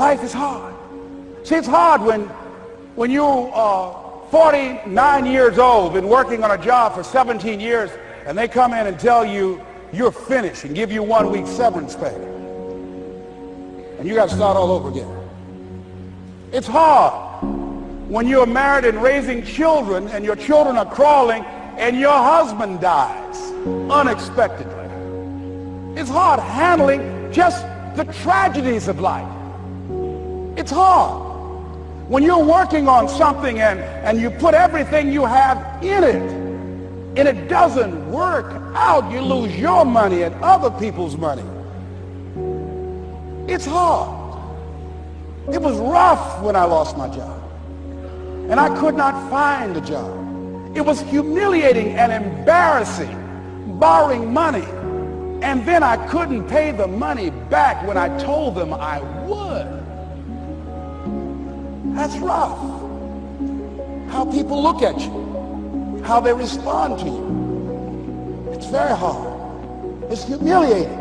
Life is hard. See, it's hard when, when you are 49 years old, been working on a job for 17 years, and they come in and tell you you're finished and give you one week severance pay. And you got to start all over again. It's hard when you're married and raising children and your children are crawling and your husband dies unexpectedly. It's hard handling just the tragedies of life. It's hard. When you're working on something and, and you put everything you have in it, and it doesn't work out, you lose your money and other people's money. It's hard. It was rough when I lost my job. And I could not find a job. It was humiliating and embarrassing borrowing money. And then I couldn't pay the money back when I told them I would. That's rough. How people look at you, how they respond to you. It's very hard. It's humiliating.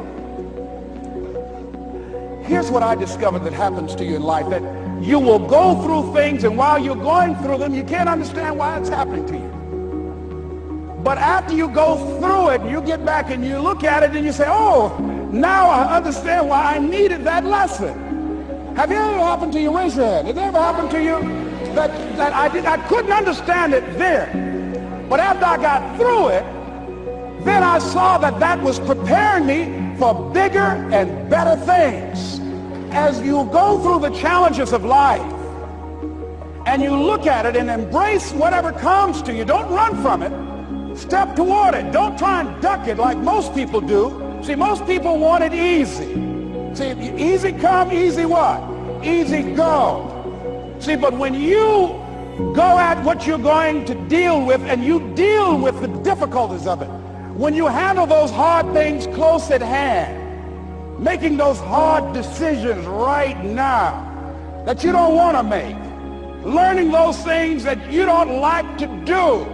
Here's what I discovered that happens to you in life, that you will go through things and while you're going through them, you can't understand why it's happening to you. But after you go through it, you get back and you look at it and you say, oh, now I understand why I needed that lesson. Have you ever happened to you? Raise your hand. Has it ever happened to you that, that I, did, I couldn't understand it then, but after I got through it, then I saw that that was preparing me for bigger and better things. As you go through the challenges of life and you look at it and embrace whatever comes to you, don't run from it. Step toward it. Don't try and duck it like most people do. See, most people want it easy. See, easy come, easy what? Easy go. See, but when you go at what you're going to deal with and you deal with the difficulties of it, when you handle those hard things close at hand, making those hard decisions right now that you don't want to make, learning those things that you don't like to do,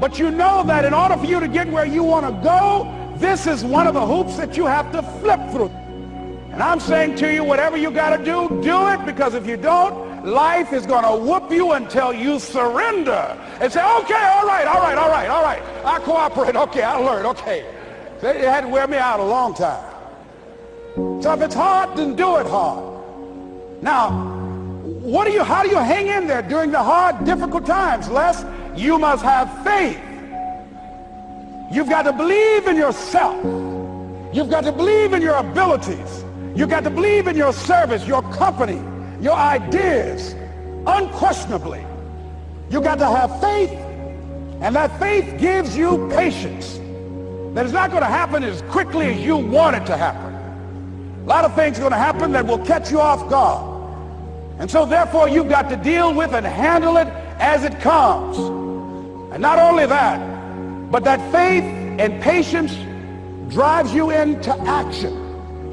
but you know that in order for you to get where you want to go, this is one of the hoops that you have to flip through. And I'm saying to you, whatever you got to do, do it because if you don't, life is going to whoop you until you surrender and say, okay, all right, all right, all right, all right. I cooperate. Okay, I learned. Okay. They had to wear me out a long time. So if it's hard, then do it hard. Now, what do you, how do you hang in there during the hard, difficult times? Les, you must have faith. You've got to believe in yourself. You've got to believe in your abilities. You got to believe in your service, your company, your ideas, unquestionably. You got to have faith, and that faith gives you patience. That it's not going to happen as quickly as you want it to happen. A lot of things are going to happen that will catch you off guard. And so therefore you've got to deal with and handle it as it comes. And not only that, but that faith and patience drives you into action.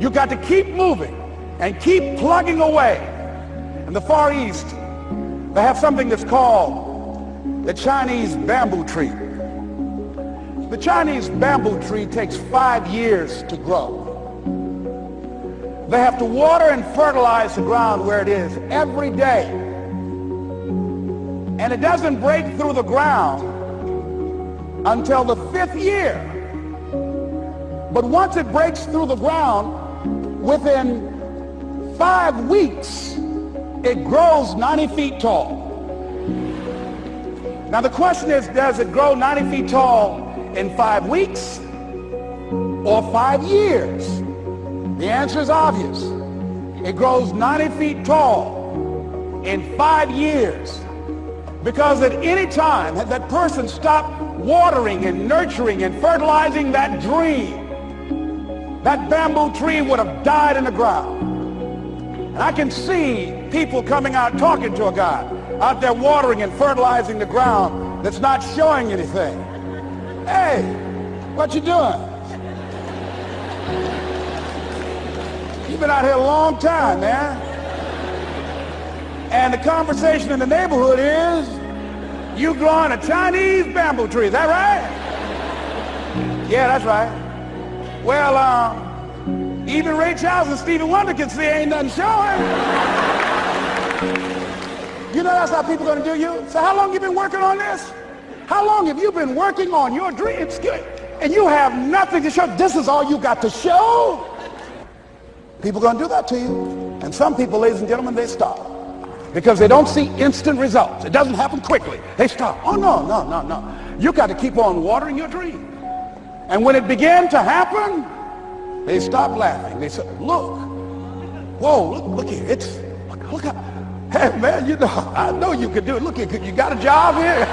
You got to keep moving and keep plugging away. In the Far East, they have something that's called the Chinese bamboo tree. The Chinese bamboo tree takes five years to grow. They have to water and fertilize the ground where it is every day. And it doesn't break through the ground until the fifth year. But once it breaks through the ground, within five weeks, it grows 90 feet tall. Now the question is, does it grow 90 feet tall in five weeks or five years? The answer is obvious. It grows 90 feet tall in five years. Because at any time, that person stopped watering and nurturing and fertilizing that dream, that bamboo tree would have died in the ground. And I can see people coming out talking to a guy out there watering and fertilizing the ground that's not showing anything. Hey, what you doing? You've been out here a long time, man. And the conversation in the neighborhood is, you growing a Chinese bamboo tree, is that right? Yeah, that's right. Well, uh, Even Ray Charles and Stevie Wonder can see ain't nothing showing. You know that's how people to do you? So how long you been working on this? How long have you been working on your dreams? And you have nothing to show. This is all you got to show. People to do that to you. And some people, ladies and gentlemen, they stop. Because they don't see instant results. It doesn't happen quickly. They stop. Oh, no, no, no, no. You got to keep on watering your dream. And when it began to happen, they stopped laughing. They said, look, whoa, look, look here. It's, look, look how, hey, man, you know, I know you could do it. Look here, you got a job here?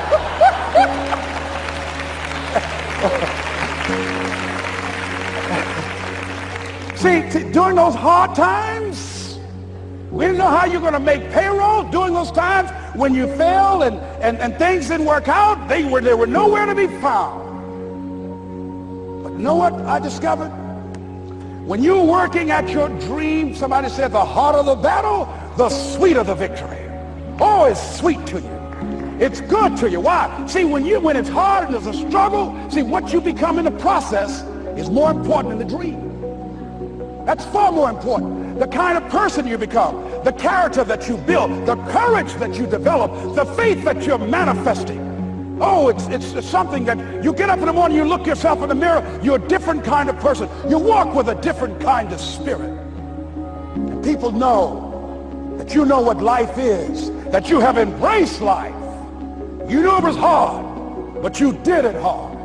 See, during those hard times, we didn't know how you're going to make payroll during those times when you failed and, and, and things didn't work out. They were, they were nowhere to be found. You know what I discovered? When you're working at your dream, somebody said the harder the battle, the sweeter the victory. Oh, it's sweet to you. It's good to you. Why? See, when you when it's hard and there's a struggle, see what you become in the process is more important than the dream. That's far more important. The kind of person you become, the character that you build, the courage that you develop, the faith that you're manifesting. Oh, it's, it's, something that you get up in the morning, you look yourself in the mirror, you're a different kind of person. You walk with a different kind of spirit. And people know that you know what life is, that you have embraced life. You knew it was hard, but you did it hard.